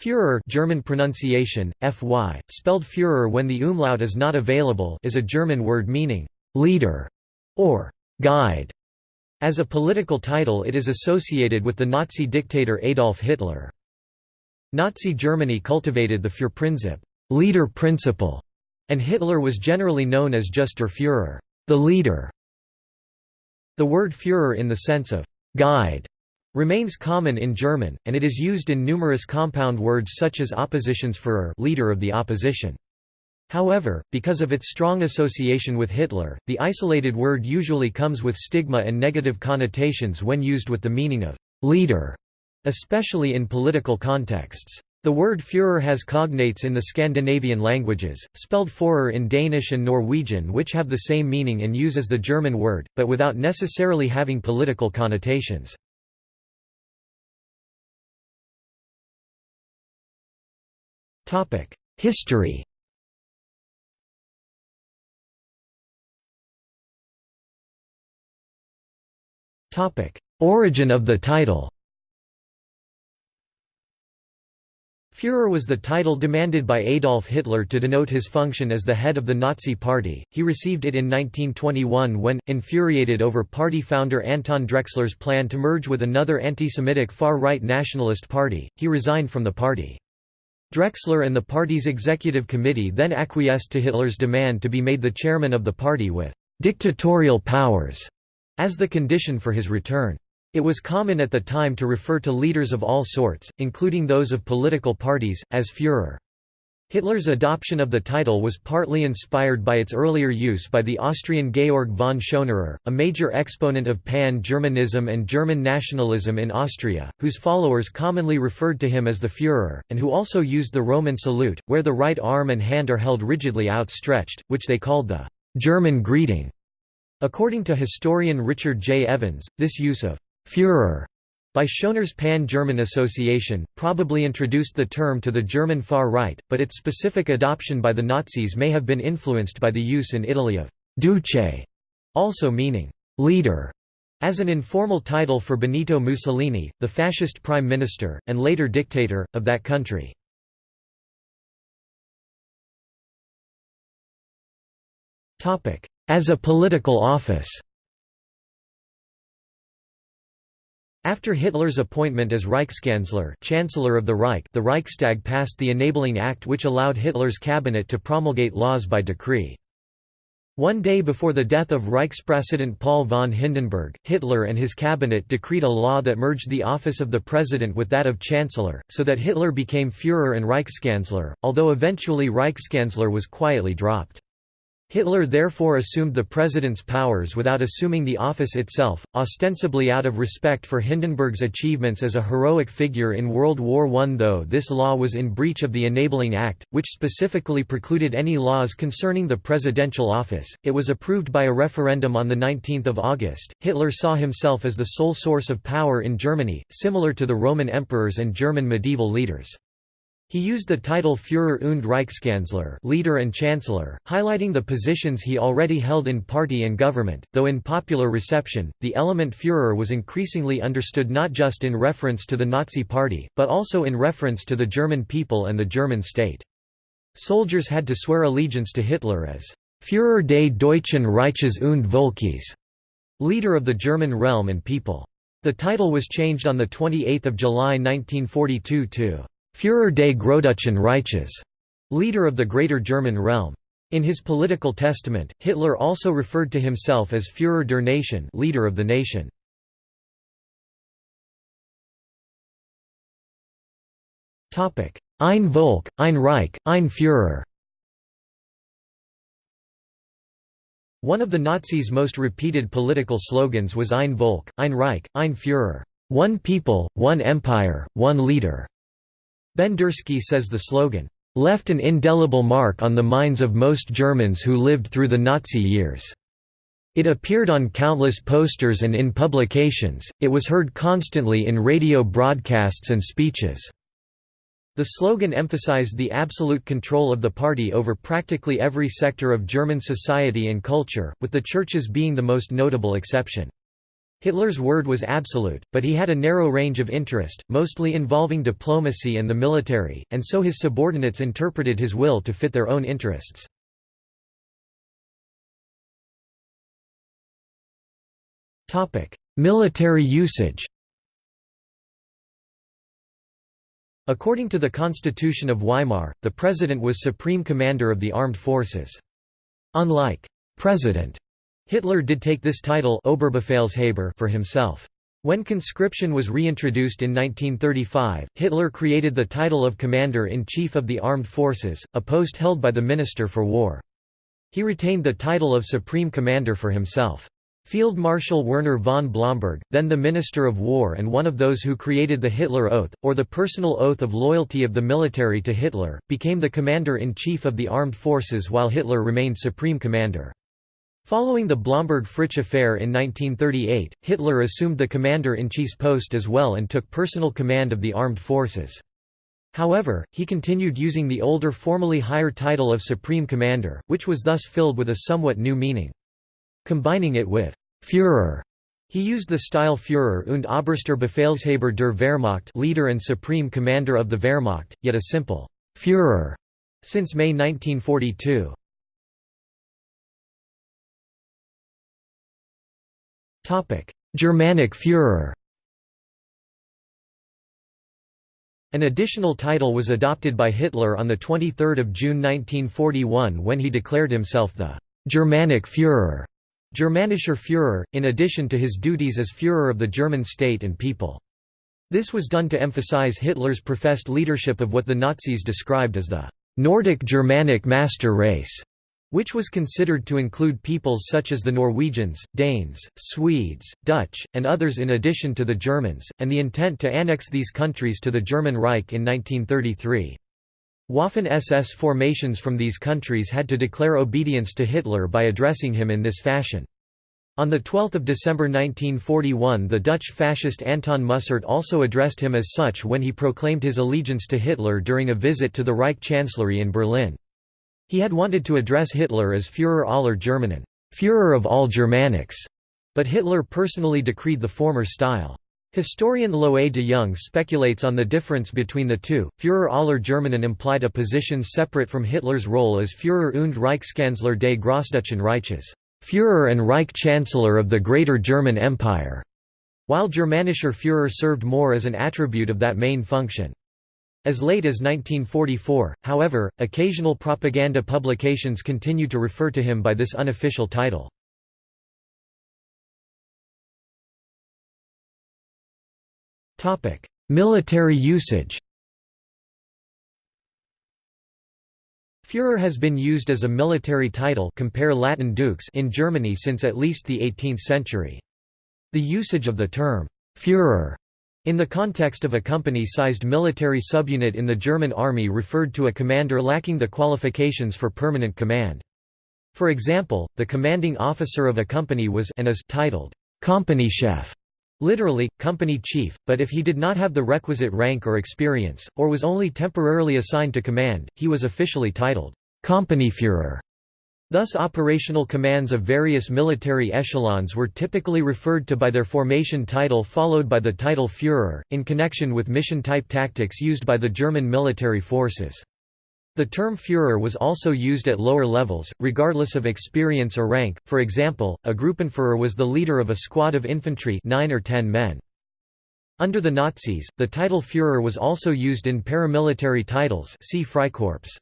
Führer German pronunciation, fy, spelled Führer when the umlaut is not available is a German word meaning «leader» or «guide». As a political title it is associated with the Nazi dictator Adolf Hitler. Nazi Germany cultivated the Führerprinzip leader principle", and Hitler was generally known as just der Führer the leader". The word Führer in the sense of «guide» remains common in German, and it is used in numerous compound words such as Oppositionsführer leader of the opposition. However, because of its strong association with Hitler, the isolated word usually comes with stigma and negative connotations when used with the meaning of «leader», especially in political contexts. The word Führer has cognates in the Scandinavian languages, spelled Führer in Danish and Norwegian which have the same meaning and use as the German word, but without necessarily having political connotations. History Origin of the title Führer was the title demanded by Adolf Hitler to denote his function as the head of the Nazi Party. He received it in 1921 when, infuriated over party founder Anton Drexler's plan to merge with another anti-Semitic far-right nationalist party, he resigned from the party. Drexler and the party's executive committee then acquiesced to Hitler's demand to be made the chairman of the party with «dictatorial powers» as the condition for his return. It was common at the time to refer to leaders of all sorts, including those of political parties, as Führer. Hitler's adoption of the title was partly inspired by its earlier use by the Austrian Georg von Schönerer, a major exponent of pan-Germanism and German nationalism in Austria, whose followers commonly referred to him as the Führer, and who also used the Roman salute, where the right arm and hand are held rigidly outstretched, which they called the «German greeting». According to historian Richard J. Evans, this use of «Führer» by Schönerer's Pan-German Association, probably introduced the term to the German far right, but its specific adoption by the Nazis may have been influenced by the use in Italy of «duce», also meaning «leader», as an informal title for Benito Mussolini, the fascist prime minister, and later dictator, of that country. As a political office After Hitler's appointment as Reichskanzler Chancellor of the Reich the Reichstag passed the Enabling Act which allowed Hitler's cabinet to promulgate laws by decree. One day before the death of Reichspräsident Paul von Hindenburg, Hitler and his cabinet decreed a law that merged the office of the president with that of chancellor, so that Hitler became Führer and Reichskanzler, although eventually Reichskanzler was quietly dropped. Hitler therefore assumed the president's powers without assuming the office itself, ostensibly out of respect for Hindenburg's achievements as a heroic figure in World War I. Though this law was in breach of the Enabling Act, which specifically precluded any laws concerning the presidential office, it was approved by a referendum on 19 August. Hitler saw himself as the sole source of power in Germany, similar to the Roman emperors and German medieval leaders. He used the title Führer und Reichskanzler leader and chancellor, highlighting the positions he already held in party and government, though in popular reception, the element Führer was increasingly understood not just in reference to the Nazi Party, but also in reference to the German people and the German state. Soldiers had to swear allegiance to Hitler as Führer des Deutschen Reiches und Volkes, leader of the German realm and people. The title was changed on 28 July 1942 to Führer des Großdeutschen Reiches, leader of the Greater German realm. In his political testament, Hitler also referred to himself as Führer der Nation, leader of the nation. Topic: Ein Volk, ein Reich, ein Führer. One of the Nazis' most repeated political slogans was Ein Volk, ein Reich, ein Führer, one people, one empire, one leader. Bendersky says the slogan, "...left an indelible mark on the minds of most Germans who lived through the Nazi years." It appeared on countless posters and in publications, it was heard constantly in radio broadcasts and speeches. The slogan emphasized the absolute control of the party over practically every sector of German society and culture, with the churches being the most notable exception. Hitler's word was absolute, but he had a narrow range of interest, mostly involving diplomacy and the military, and so his subordinates interpreted his will to fit their own interests. Military usage According to the Constitution of Weimar, the president was supreme commander of the armed forces. Unlike «president», Hitler did take this title Oberbefehlshaber for himself. When conscription was reintroduced in 1935, Hitler created the title of Commander-in-Chief of the Armed Forces, a post held by the Minister for War. He retained the title of Supreme Commander for himself. Field Marshal Werner von Blomberg, then the Minister of War and one of those who created the Hitler Oath, or the personal oath of loyalty of the military to Hitler, became the Commander-in-Chief of the Armed Forces while Hitler remained Supreme Commander. Following the Blomberg-Fritsch affair in 1938, Hitler assumed the commander-in-chief's post as well and took personal command of the armed forces. However, he continued using the older formally higher title of Supreme Commander, which was thus filled with a somewhat new meaning. Combining it with «Führer», he used the style Führer und Oberster Befehlshaber der Wehrmacht leader and Supreme Commander of the Wehrmacht, yet a simple «Führer» since May 1942. Germanic Führer. An additional title was adopted by Hitler on the 23 June 1941 when he declared himself the «Germanic Führer» Germanischer Führer, in addition to his duties as Führer of the German state and people. This was done to emphasize Hitler's professed leadership of what the Nazis described as the «Nordic Germanic master race» which was considered to include peoples such as the Norwegians, Danes, Swedes, Dutch, and others in addition to the Germans, and the intent to annex these countries to the German Reich in 1933. Waffen-SS formations from these countries had to declare obedience to Hitler by addressing him in this fashion. On 12 December 1941 the Dutch fascist Anton Mussert also addressed him as such when he proclaimed his allegiance to Hitler during a visit to the Reich Chancellery in Berlin. He had wanted to address Hitler as Führer aller Germanen Führer of all Germanics, but Hitler personally decreed the former style. Historian Loe de Jong speculates on the difference between the two. Führer aller Germanen implied a position separate from Hitler's role as Führer und Reichskanzler des Großdeutschen Reiches, Führer and Reich Chancellor of the Greater German Empire, while Germanischer Führer served more as an attribute of that main function. As late as 1944, however, occasional propaganda publications continued to refer to him by this unofficial title. Military usage Führer has been used as a military title compare Latin dux in Germany since at least the 18th century. The usage of the term «Führer» In the context of a company-sized military subunit in the German army referred to a commander lacking the qualifications for permanent command. For example, the commanding officer of a company was and is titled Kompaniechef, literally, company chief, but if he did not have the requisite rank or experience, or was only temporarily assigned to command, he was officially titled Kompanieführer. Thus operational commands of various military echelons were typically referred to by their formation title followed by the title Führer, in connection with mission-type tactics used by the German military forces. The term Führer was also used at lower levels, regardless of experience or rank, for example, a Gruppenführer was the leader of a squad of infantry 9 or 10 men. Under the Nazis, the title Führer was also used in paramilitary titles see Freikorps.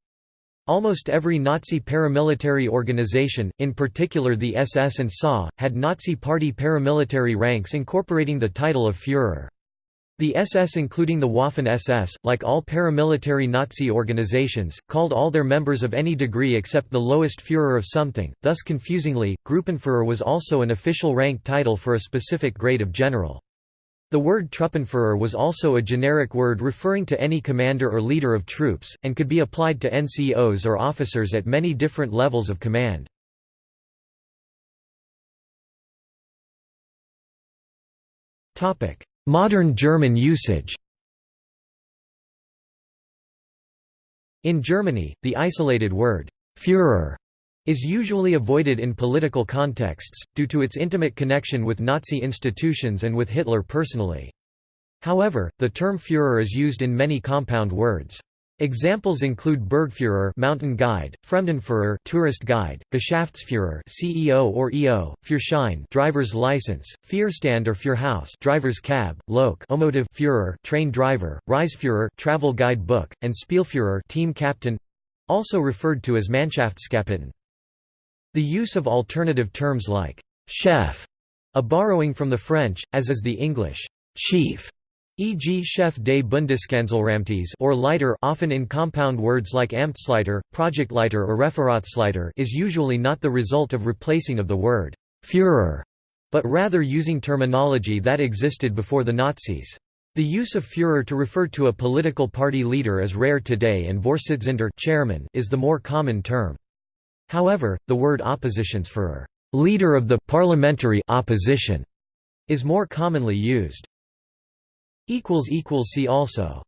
Almost every Nazi paramilitary organization, in particular the SS and SA, had Nazi Party paramilitary ranks incorporating the title of Führer. The SS including the Waffen-SS, like all paramilitary Nazi organizations, called all their members of any degree except the lowest Führer of something, thus confusingly, Gruppenführer was also an official rank title for a specific grade of general. The word Truppenführer was also a generic word referring to any commander or leader of troops, and could be applied to NCOs or officers at many different levels of command. Modern German usage In Germany, the isolated word «Führer» is usually avoided in political contexts, due to its intimate connection with Nazi institutions and with Hitler personally. However, the term Führer is used in many compound words. Examples include Bergführer mountain guide, Fremdenführer tourist guide, Geschäftsführer CEO or EO, Führerschein driver's license, Führerstand or Führerhaus driver's cab, Lok Omotive Führer train driver, Reiseführer travel guide book, and Spielführer team captain also referred to as Mannschaftskapitän. The use of alternative terms like chef, a borrowing from the French, as is the English chief, e.g. chef des Bundeskanzleramtes or Leiter often in compound words like Amtsleiter, Projektleiter or Referatsleiter is usually not the result of replacing of the word «Führer», but rather using terminology that existed before the Nazis. The use of Führer to refer to a political party leader is rare today and Vorsitzender chairman is the more common term. However, the word Oppositionsführer leader of the parliamentary opposition is more commonly used. See also